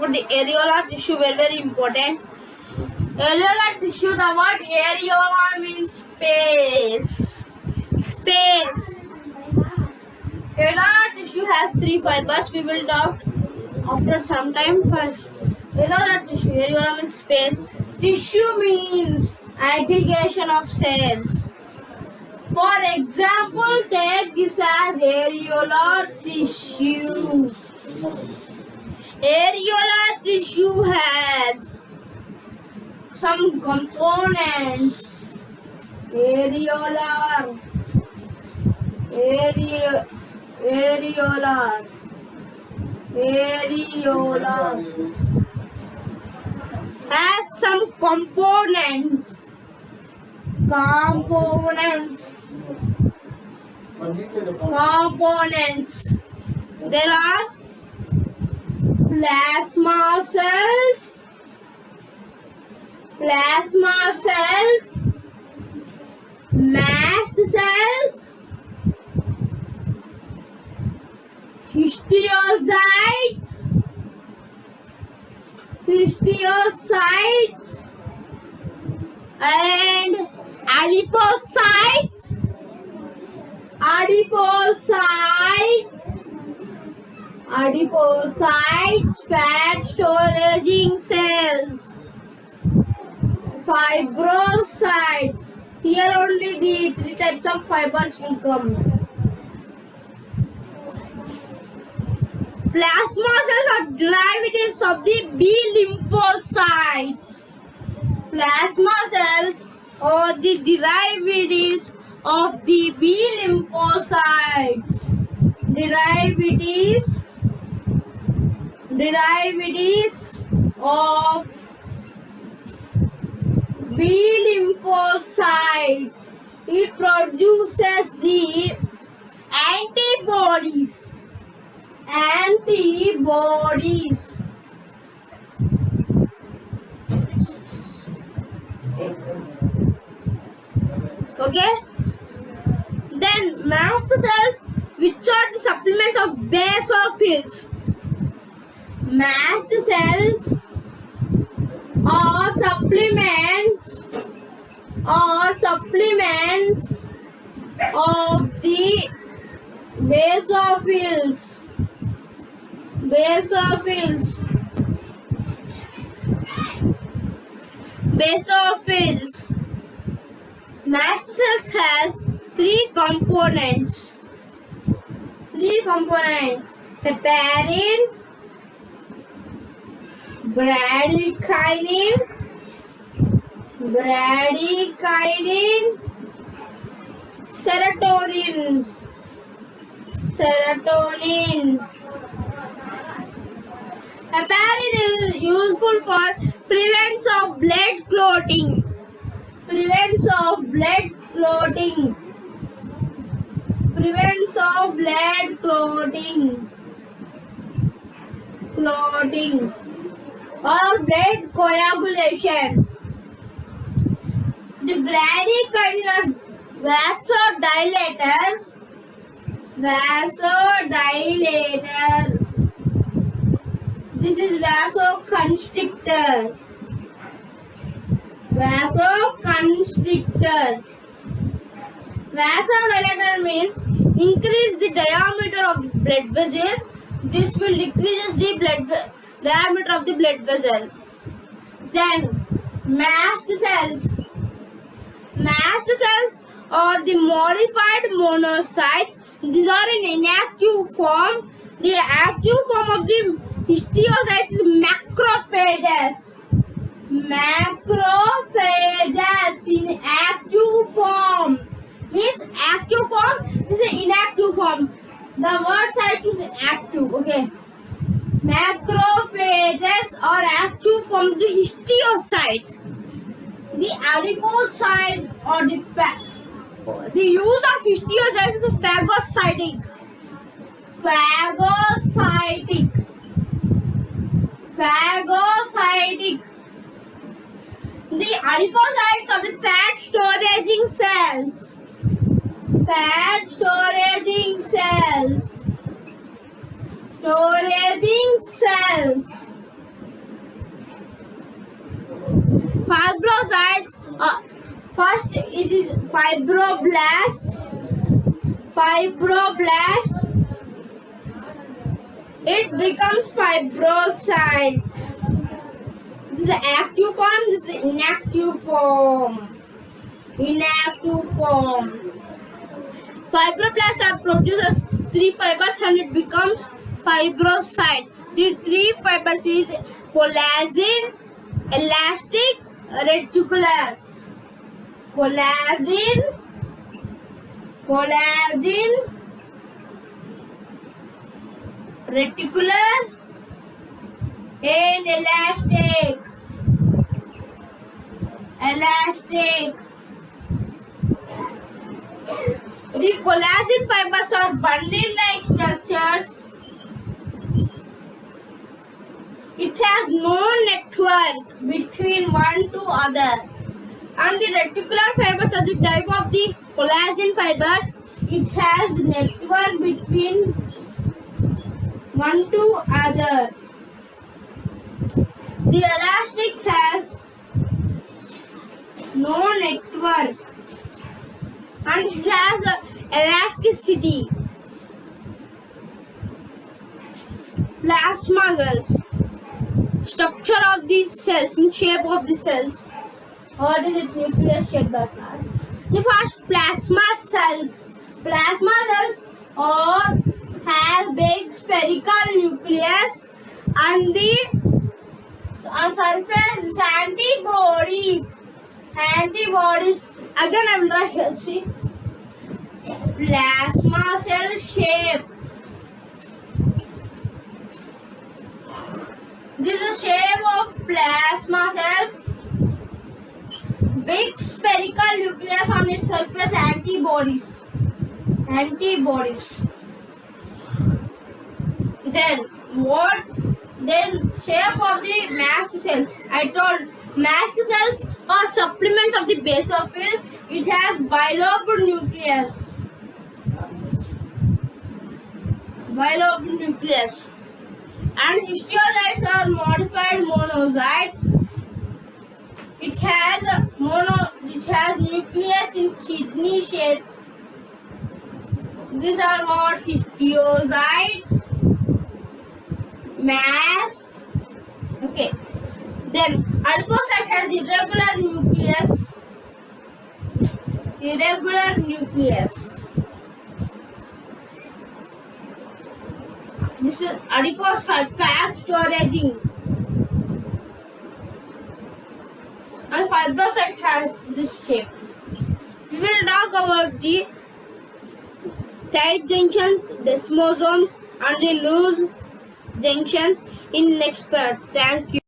the areolar tissue very very important. Areolar tissue, the word areola means space. Space. Areolar tissue has three fibers. We will talk after some time first. Areolar tissue, areola means space. Tissue means aggregation of cells. For example, take this as areolar tissue. Areolar tissue has some components. Areolar. Area, areolar. Areolar. Has some components. Components. Components. There are plasma cells, plasma cells, mast cells, histiocytes, histiocytes, and adipocytes, adipocytes adipocytes, fat storaging cells, fibrocytes. Here only the three types of fibers will come. Plasma cells are derivatives of the B lymphocytes. Plasma cells are the derivatives of the B lymphocytes. Derivatives derivatives of B lymphocyte. It produces the antibodies. Antibodies. Okay. Then cells, which are the supplements of basophils mast cells or supplements or supplements of the basophils. Basophils. Basophils. Mast cells has three components. Three components. Heparin bradykinin bradykinin serotonin. Serotonin. Heparin is useful for prevents of blood clotting. Prevents of blood clotting. Prevents of blood clotting. Clotting or blood coagulation. The bradykinin vasodilator, vasodilator. This is vasoconstrictor. Vasoconstrictor. Vasodilator means increase the diameter of blood vessel. This will decrease the blood diameter of the blood vessel. Then mast cells. Mast cells are the modified monocytes. These are in inactive form. The active form of the histiocytes is macrophages. Macrophages in active form. Means active form is inactive form. The word site is active. Okay. Macrophages are active from the histiocytes. The adipocytes or the fat. The use of histiocytes is phagocytic. Phagocytic. Phagocytic. The adipocytes are the fat storaging cells. Fat storaging cells. Storaging cells. Fibrocytes. Uh, first, it is fibroblast. Fibroblast. It becomes fibrocytes. This is active form. This is inactive form. Inactive form. Fibroblasts are produces three fibers and it becomes fibrocyte. The three fibers is collagen, elastic, reticular. Collagen, collagen, reticular, and elastic. Elastic. The collagen fibers are bundle-like structures. It has no network between one to other. And the reticular fibers are the type of the collagen fibers. It has network between one to other. The elastic has no network and it has elasticity. Plasma cells. Structure of these cells, means shape of the cells. What is its nuclear shape that are? The first plasma cells. Plasma cells are have big spherical nucleus and the on surface is antibodies. Antibodies. Again I will draw here. See plasma cell shape. This is the shape of plasma cells. Big spherical nucleus on its surface antibodies. Antibodies. Then what? Then shape of the mast cells. I told mast cells are supplements of the basophil. It has bilobed nucleus. Bilobed nucleus. And histiocytes are modified monocytes. It has a mono. It has nucleus in kidney shape. These are what histiocytes. Mast. Okay. Then adipocyte has irregular nucleus. Irregular nucleus. This is adipocyte fat storaging. And has this shape. We will talk about the tight junctions, desmosomes, and the loose junctions in next part. Thank you.